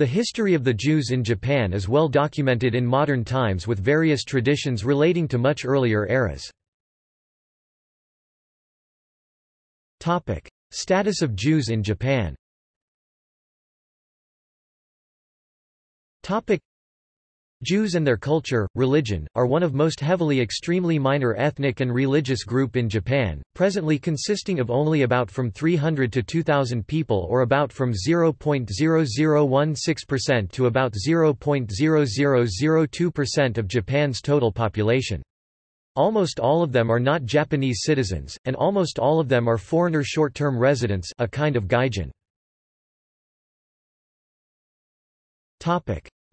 The history of the Jews in Japan is well documented in modern times with various traditions relating to much earlier eras. Status of Jews in Japan Jews and their culture, religion, are one of most heavily extremely minor ethnic and religious group in Japan, presently consisting of only about from 300 to 2,000 people or about from 0.0016% to about 0.0002% of Japan's total population. Almost all of them are not Japanese citizens, and almost all of them are foreigner short-term residents a kind of gaijin.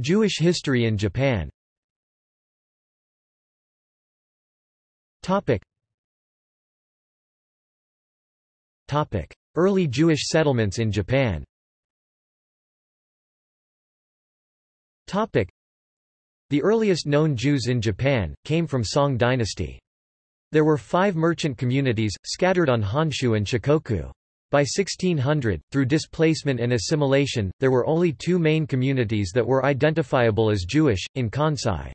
Jewish history in Japan. Topic. Topic. Early Jewish settlements in Japan. Topic. The earliest known Jews in Japan, came from Song dynasty. There were five merchant communities, scattered on Honshu and Shikoku. By 1600, through displacement and assimilation, there were only two main communities that were identifiable as Jewish, in Kansai.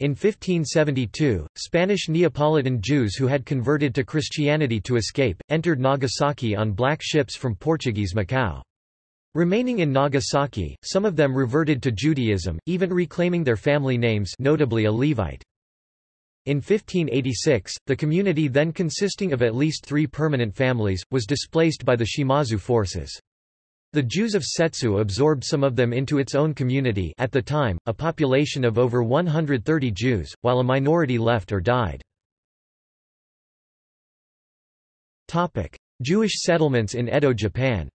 In 1572, Spanish Neapolitan Jews who had converted to Christianity to escape, entered Nagasaki on black ships from Portuguese Macau. Remaining in Nagasaki, some of them reverted to Judaism, even reclaiming their family names notably a Levite. In 1586, the community then consisting of at least three permanent families, was displaced by the Shimazu forces. The Jews of Setsu absorbed some of them into its own community at the time, a population of over 130 Jews, while a minority left or died. Jewish settlements in Edo Japan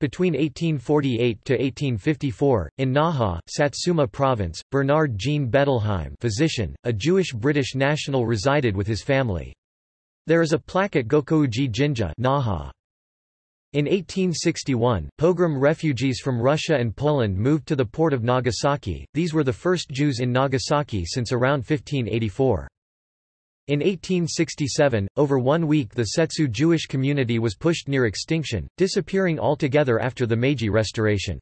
between 1848 to 1854, in Naha, Satsuma Province, Bernard Jean Bettelheim physician, a Jewish-British national resided with his family. There is a plaque at Gokouji Jinja Naha. In 1861, pogrom refugees from Russia and Poland moved to the port of Nagasaki, these were the first Jews in Nagasaki since around 1584. In 1867, over one week the Setsu Jewish community was pushed near extinction, disappearing altogether after the Meiji Restoration.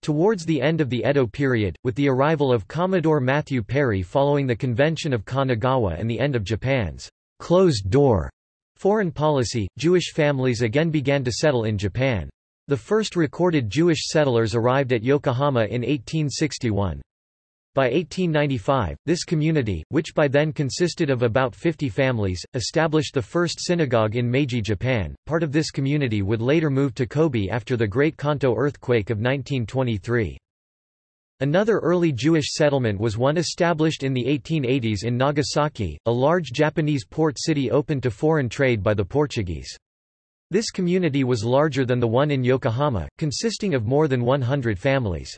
Towards the end of the Edo period, with the arrival of Commodore Matthew Perry following the Convention of Kanagawa and the end of Japan's closed-door foreign policy, Jewish families again began to settle in Japan. The first recorded Jewish settlers arrived at Yokohama in 1861. By 1895, this community, which by then consisted of about 50 families, established the first synagogue in Meiji, Japan. Part of this community would later move to Kobe after the Great Kanto earthquake of 1923. Another early Jewish settlement was one established in the 1880s in Nagasaki, a large Japanese port city open to foreign trade by the Portuguese. This community was larger than the one in Yokohama, consisting of more than 100 families.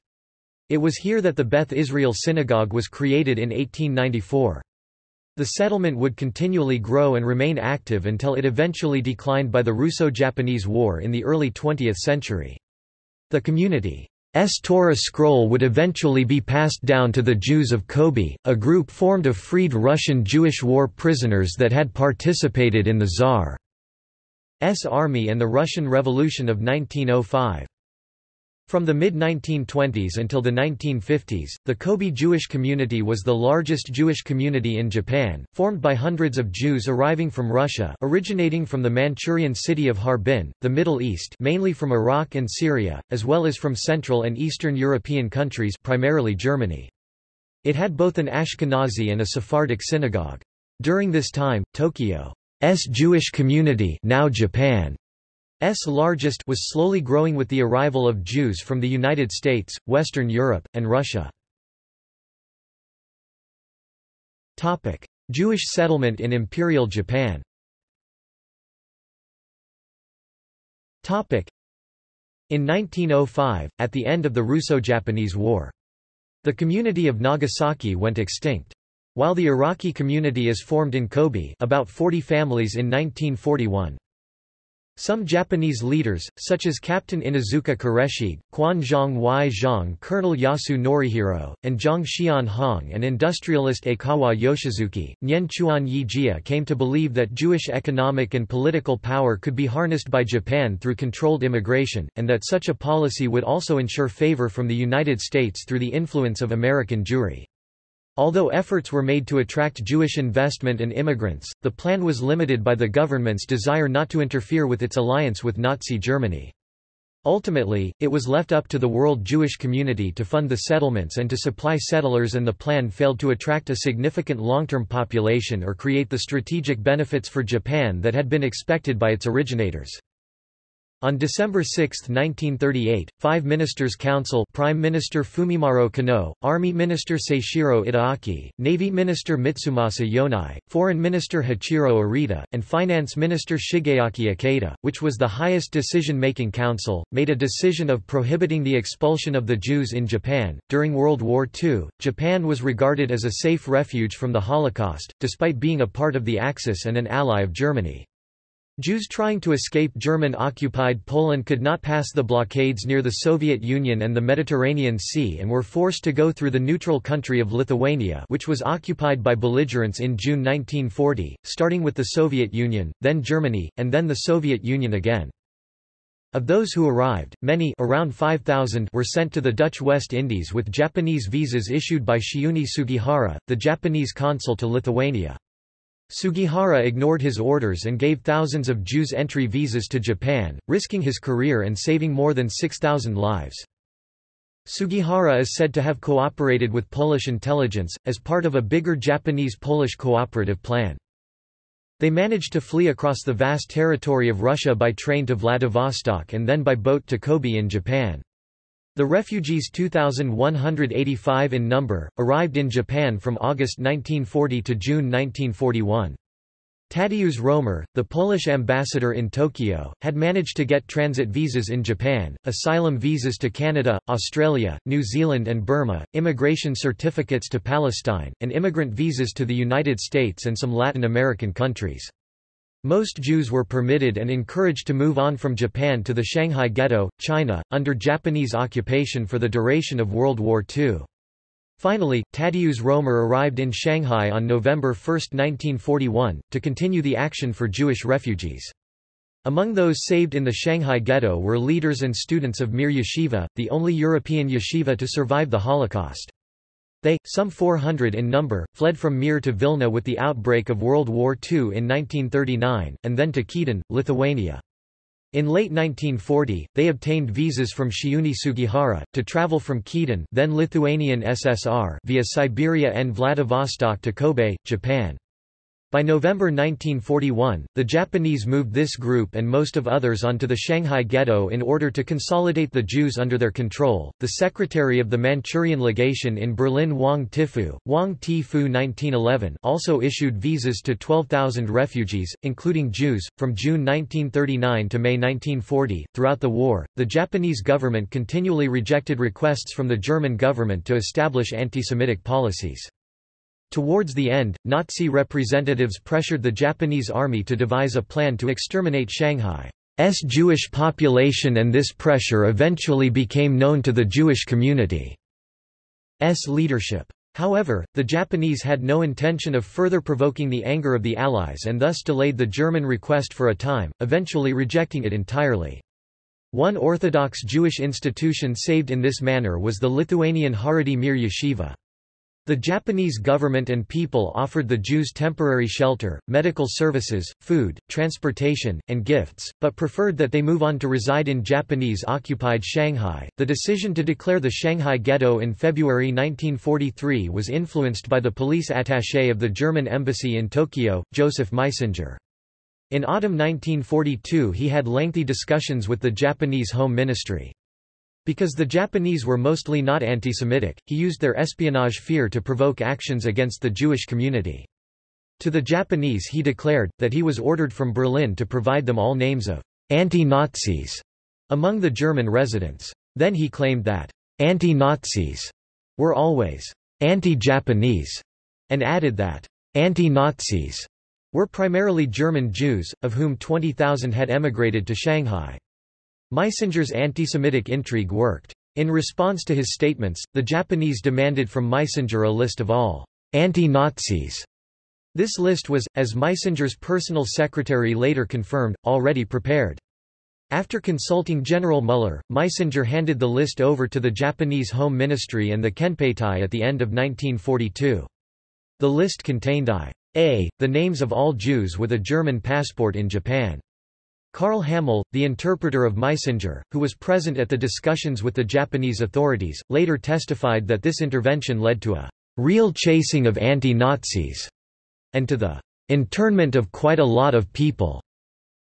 It was here that the Beth Israel Synagogue was created in 1894. The settlement would continually grow and remain active until it eventually declined by the Russo-Japanese War in the early 20th century. The community's Torah scroll would eventually be passed down to the Jews of Kobe, a group formed of freed Russian Jewish war prisoners that had participated in the Tsar's army and the Russian Revolution of 1905. From the mid-1920s until the 1950s, the Kobe Jewish community was the largest Jewish community in Japan, formed by hundreds of Jews arriving from Russia originating from the Manchurian city of Harbin, the Middle East mainly from Iraq and Syria, as well as from Central and Eastern European countries primarily Germany. It had both an Ashkenazi and a Sephardic synagogue. During this time, Tokyo's Jewish community now Japan largest was slowly growing with the arrival of Jews from the United States, Western Europe, and Russia. Jewish settlement in Imperial Japan In 1905, at the end of the Russo-Japanese War. The community of Nagasaki went extinct. While the Iraqi community is formed in Kobe about 40 families in 1941. Some Japanese leaders, such as Captain Inuzuka Koreshige, Quan Zhang Wai Zhang Colonel Yasue Norihiro, and Zhang Xian Hong and industrialist Aikawa Yoshisuke, Nyen Chuan Yijia came to believe that Jewish economic and political power could be harnessed by Japan through controlled immigration, and that such a policy would also ensure favor from the United States through the influence of American Jewry. Although efforts were made to attract Jewish investment and immigrants, the plan was limited by the government's desire not to interfere with its alliance with Nazi Germany. Ultimately, it was left up to the world Jewish community to fund the settlements and to supply settlers and the plan failed to attract a significant long-term population or create the strategic benefits for Japan that had been expected by its originators. On December 6, 1938, five ministers' council Prime Minister Fumimaro Konoe, Army Minister Seishiro Itagaki, Navy Minister Mitsumasa Yonai, Foreign Minister Hachiro Arita, and Finance Minister Shigeaki Ikeda, which was the highest decision-making council, made a decision of prohibiting the expulsion of the Jews in Japan. During World War II, Japan was regarded as a safe refuge from the Holocaust, despite being a part of the Axis and an ally of Germany. Jews trying to escape German-occupied Poland could not pass the blockades near the Soviet Union and the Mediterranean Sea and were forced to go through the neutral country of Lithuania which was occupied by belligerents in June 1940, starting with the Soviet Union, then Germany, and then the Soviet Union again. Of those who arrived, many around 5,000 were sent to the Dutch West Indies with Japanese visas issued by Chiune Sugihara, the Japanese consul to Lithuania. Sugihara ignored his orders and gave thousands of Jews entry visas to Japan, risking his career and saving more than 6,000 lives. Sugihara is said to have cooperated with Polish intelligence, as part of a bigger Japanese-Polish cooperative plan. They managed to flee across the vast territory of Russia by train to Vladivostok and then by boat to Kobe in Japan. The refugees 2,185 in number, arrived in Japan from August 1940 to June 1941. Tadeusz Romer, the Polish ambassador in Tokyo, had managed to get transit visas in Japan, asylum visas to Canada, Australia, New Zealand and Burma, immigration certificates to Palestine, and immigrant visas to the United States and some Latin American countries. Most Jews were permitted and encouraged to move on from Japan to the Shanghai Ghetto, China, under Japanese occupation for the duration of World War II. Finally, Tadeusz Romer arrived in Shanghai on November 1, 1941, to continue the action for Jewish refugees. Among those saved in the Shanghai Ghetto were leaders and students of Mir Yeshiva, the only European yeshiva to survive the Holocaust. They, some 400 in number, fled from Mir to Vilna with the outbreak of World War II in 1939, and then to Kyiv, Lithuania. In late 1940, they obtained visas from Chiune Sugihara, to travel from Kyiv then Lithuanian SSR via Siberia and Vladivostok to Kobe, Japan. By November 1941, the Japanese moved this group and most of others onto the Shanghai Ghetto in order to consolidate the Jews under their control. The secretary of the Manchurian legation in Berlin, Wang Tifu, Wang Tifu 1911, also issued visas to 12,000 refugees, including Jews, from June 1939 to May 1940. Throughout the war, the Japanese government continually rejected requests from the German government to establish anti-Semitic policies. Towards the end, Nazi representatives pressured the Japanese army to devise a plan to exterminate Shanghai's Jewish population and this pressure eventually became known to the Jewish community's leadership. However, the Japanese had no intention of further provoking the anger of the Allies and thus delayed the German request for a time, eventually rejecting it entirely. One Orthodox Jewish institution saved in this manner was the Lithuanian Haredi Mir Yeshiva. The Japanese government and people offered the Jews temporary shelter, medical services, food, transportation, and gifts, but preferred that they move on to reside in Japanese-occupied Shanghai. The decision to declare the Shanghai Ghetto in February 1943 was influenced by the police attaché of the German embassy in Tokyo, Joseph Meisinger. In autumn 1942 he had lengthy discussions with the Japanese Home Ministry. Because the Japanese were mostly not anti-Semitic, he used their espionage fear to provoke actions against the Jewish community. To the Japanese he declared, that he was ordered from Berlin to provide them all names of anti-Nazis among the German residents. Then he claimed that anti-Nazis were always anti-Japanese, and added that anti-Nazis were primarily German Jews, of whom 20,000 had emigrated to Shanghai. Meisinger's anti-Semitic intrigue worked. In response to his statements, the Japanese demanded from Meisinger a list of all anti-Nazis. This list was, as Meisinger's personal secretary later confirmed, already prepared. After consulting General Muller, Meisinger handed the list over to the Japanese Home Ministry and the Kenpeitai at the end of 1942. The list contained I. A. The names of all Jews with a German passport in Japan. Karl Hamel, the interpreter of Meisinger, who was present at the discussions with the Japanese authorities, later testified that this intervention led to a real chasing of anti-Nazis and to the internment of quite a lot of people.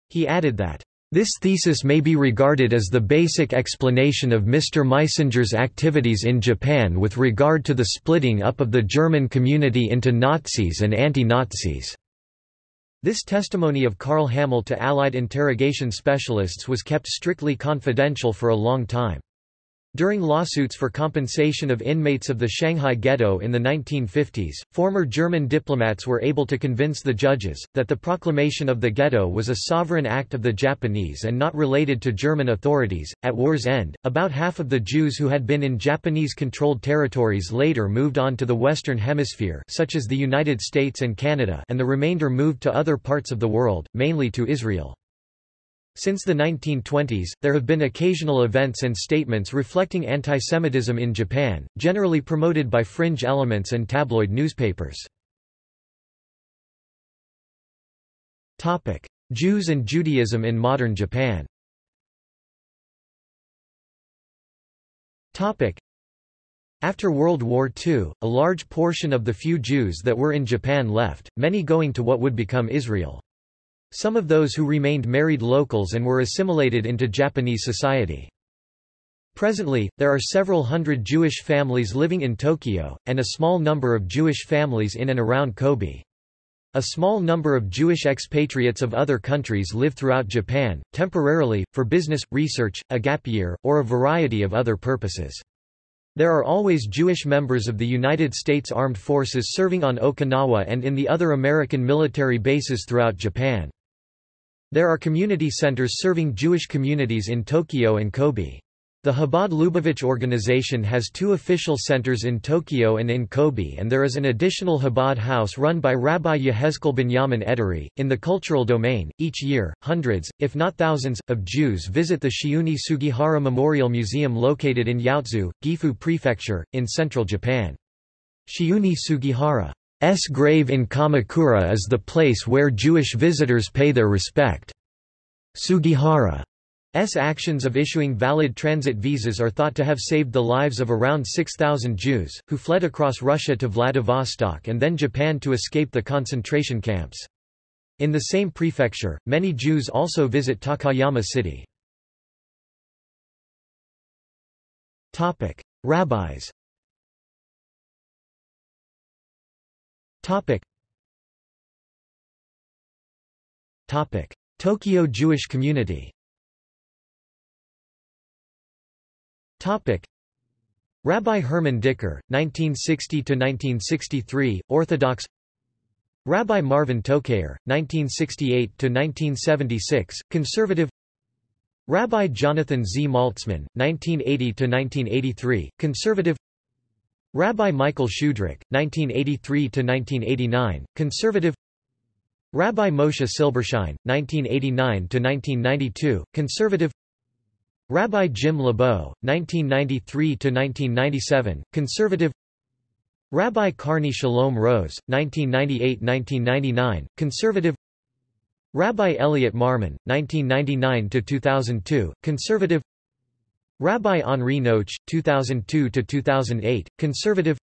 He added that this thesis may be regarded as the basic explanation of Mr. Meisinger's activities in Japan with regard to the splitting up of the German community into Nazis and anti-Nazis. This testimony of Karl Hamel to Allied interrogation specialists was kept strictly confidential for a long time. During lawsuits for compensation of inmates of the Shanghai Ghetto in the 1950s, former German diplomats were able to convince the judges, that the proclamation of the ghetto was a sovereign act of the Japanese and not related to German authorities. At war's end, about half of the Jews who had been in Japanese-controlled territories later moved on to the Western Hemisphere such as the United States and Canada and the remainder moved to other parts of the world, mainly to Israel. Since the 1920s, there have been occasional events and statements reflecting antisemitism in Japan, generally promoted by fringe elements and tabloid newspapers. Jews and Judaism in modern Japan after World War II, a large portion of the few Jews that were in Japan left, many going to what would become Israel. Some of those who remained married locals and were assimilated into Japanese society. Presently, there are several hundred Jewish families living in Tokyo, and a small number of Jewish families in and around Kobe. A small number of Jewish expatriates of other countries live throughout Japan, temporarily, for business, research, a gap year, or a variety of other purposes. There are always Jewish members of the United States Armed Forces serving on Okinawa and in the other American military bases throughout Japan. There are community centers serving Jewish communities in Tokyo and Kobe. The Chabad Lubavitch organization has two official centers in Tokyo and in Kobe, and there is an additional Chabad house run by Rabbi Yehezkel Binyamin Ederi. In the cultural domain, each year, hundreds, if not thousands, of Jews visit the Chiune Sugihara Memorial Museum located in Yaotsu, Gifu Prefecture, in central Japan. Chiune Sugihara S grave in Kamakura is the place where Jewish visitors pay their respect. Sugihara's actions of issuing valid transit visas are thought to have saved the lives of around 6,000 Jews, who fled across Russia to Vladivostok and then Japan to escape the concentration camps. In the same prefecture, many Jews also visit Takayama City. Rabbis Topic. Topic. Tokyo Jewish community Topic. Rabbi Herman Dicker, 1960–1963, Orthodox Rabbi Marvin Tokayer, 1968–1976, Conservative Rabbi Jonathan Z. Maltzman, 1980–1983, Conservative Rabbi Michael Schudrich, 1983–1989, conservative. Rabbi Moshe Silbershine, 1989–1992, conservative. Rabbi Jim LeBeau, 1993–1997, conservative. Rabbi Carney Shalom Rose, 1998–1999, conservative. Rabbi Elliot Marmon, 1999–2002, conservative Rabbi Henri Noche, 2002–2008, conservative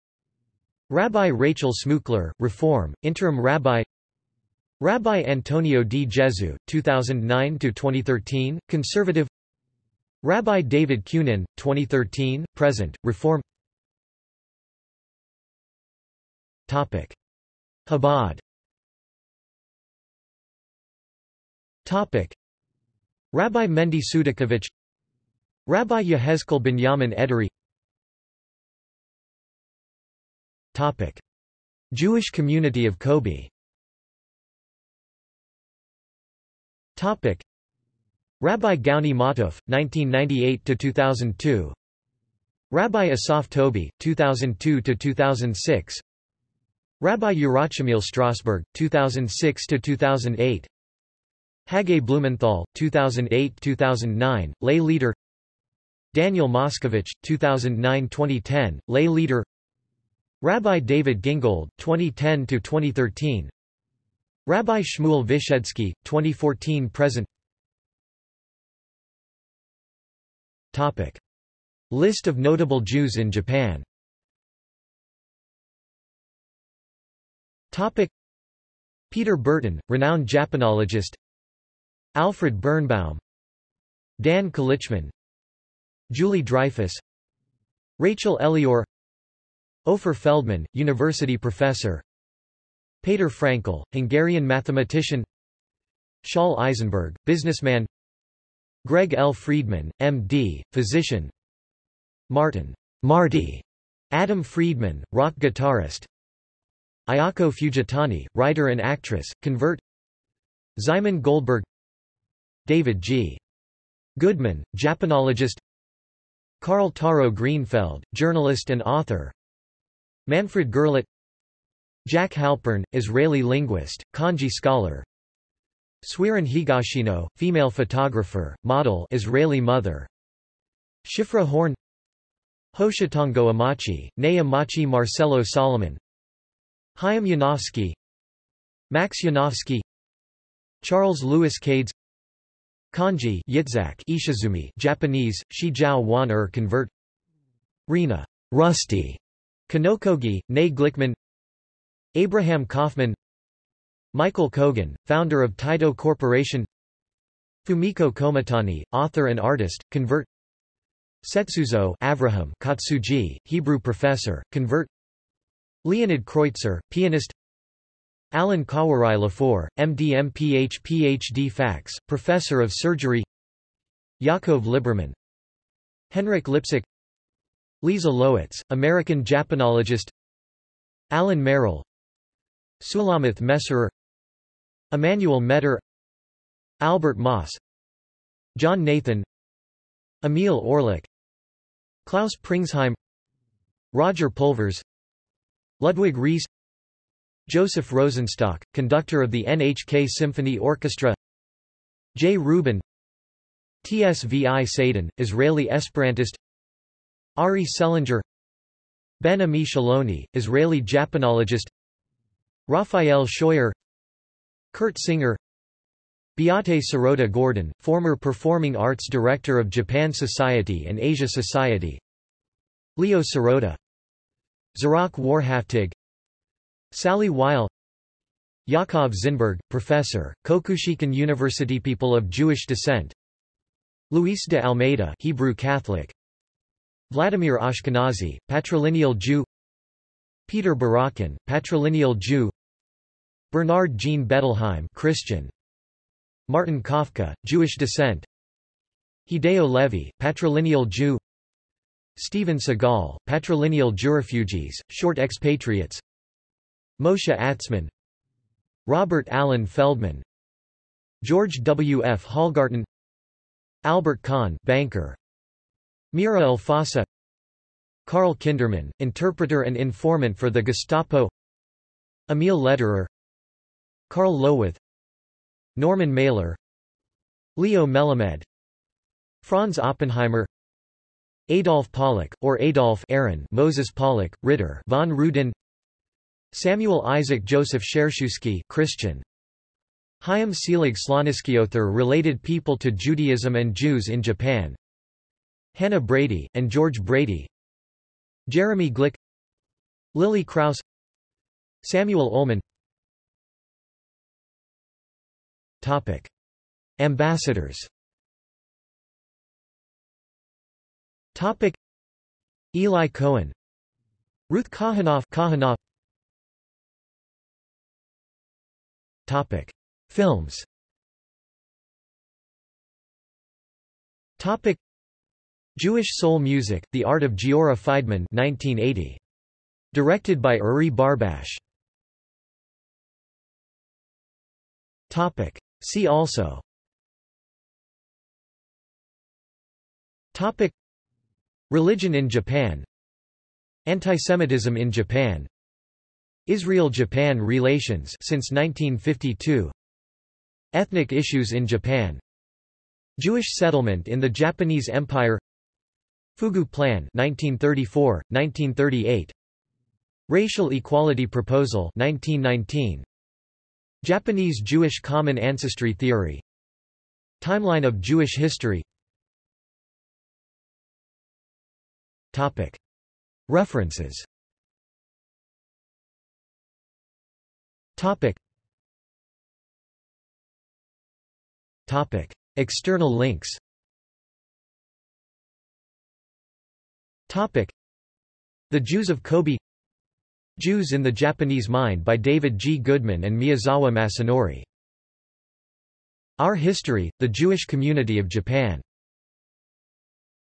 Rabbi Rachel Smukler, Reform, Interim Rabbi Rabbi Antonio D. Jesu, 2009–2013, conservative Rabbi David Kunin, 2013, present, Reform Topic. Chabad Topic. Rabbi Mendy Sudakovich Rabbi Yehezkel Binyamin Ederi. Topic. Jewish community of Kobe. Topic. Rabbi Gauni Matuf, 1998–2002 Rabbi Asaf Tobi, 2002–2006 Rabbi Yerachmiel Strasberg, 2006–2008 Hage Blumenthal, 2008–2009, lay leader Daniel Moskovich, 2009–2010, lay leader. Rabbi David Gingold, 2010–2013 Rabbi Shmuel Vyshedzky, 2014–present Topic. List of notable Jews in Japan. Topic. Peter Burton, renowned Japanologist. Alfred Birnbaum. Dan Kalichman Julie Dreyfus Rachel Elior Ofer Feldman, university professor Peter Frankl, Hungarian mathematician Shaul Eisenberg, businessman Greg L. Friedman, M.D., physician Martin Marty, Adam Friedman, rock guitarist Ayako Fujitani, writer and actress, convert Szymon Goldberg David G. Goodman, Japanologist Carl Taro Greenfeld, journalist and author. Manfred Gerlach Jack Halpern, Israeli linguist, kanji scholar. Swiren Higashino, female photographer, model Israeli mother. Shifra Horn. Hoshitango Amachi, Ney Amachi Marcelo Solomon. Chaim Yanofsky. Max Yanofsky. Charles Louis Cades Kanji Yitzhak Ishizumi Japanese, Shijiao Wan Er convert. Rena Rusty. Kanokogi, Ney Glickman. Abraham Kaufman. Michael Kogan, founder of Taito Corporation. Fumiko Komatani, author and artist, convert. Setsuzo Avraham Katsuji, Hebrew professor, convert. Leonid Kreutzer, pianist Alan Kawarai Lafour, MD MPH PhD FACS, professor of surgery. Yaakov Liberman Henrik Lipsick Lisa Lowitz, American Japanologist. Alan Merrill. Sulamith Messerer. Emmanuel Metter. Albert Moss. John Nathan. Emil Orlik Klaus Pringsheim. Roger Pulvers. Ludwig Ries Joseph Rosenstock, conductor of the NHK Symphony Orchestra. J. Rubin. Tsvi Sadin, Israeli Esperantist. Ari Selinger. Ben Ami Shaloni, Israeli Japanologist. Raphael Scheuer. Kurt Singer. Beate Sirota Gordon, former Performing Arts Director of Japan Society and Asia Society. Leo Sirota. Zerach Warhaftig Sally Weil Yaakov Zinberg, Professor, Kokushikan University People of Jewish descent. Luis de Almeida Hebrew Catholic. Vladimir Ashkenazy, patrilineal Jew. Peter Barakan, patrilineal Jew. Bernard Jean Bettelheim Christian. Martin Kafka, Jewish descent. Hideo Levy, patrilineal Jew. Steven Seagal, patrilineal Jewrefugees, short expatriates Moshe Atzman Robert Allen Feldman George W. F. Hallgarten Albert Kahn banker Mira Elfasa Karl Kinderman, interpreter and informant for the Gestapo Emil Lederer Karl Lowith Norman Mailer Leo Melamed Franz Oppenheimer Adolf Pollack, or Adolf Aaron Moses Pollack, Ritter von Rudin Samuel Isaac Joseph Schershusky Christian. Chaim Selig Sloniskiother related people to Judaism and Jews in Japan. Hannah Brady, and George Brady. Jeremy Glick. Lily Kraus Samuel Ullman. Topic. Ambassadors. Topic. Eli Cohen. Ruth Kahanoff Kahanoff Topic. Films Topic. Jewish soul music, The Art of Giora Feidman 1980. Directed by Uri Barbash. Topic. See also Topic. Religion in Japan Antisemitism in Japan Israel-Japan relations since 1952 Ethnic issues in Japan. Jewish settlement in the Japanese Empire. Fugu Plan 1934 1938 Racial Equality Proposal 1919 Japanese Jewish Common Ancestry Theory. Timeline of Jewish history. Topic. References Topic. Topic. External links. Topic. The Jews of Kobe. Jews in the Japanese Mind by David G. Goodman and Miyazawa Masanori. Our History, The Jewish Community of Japan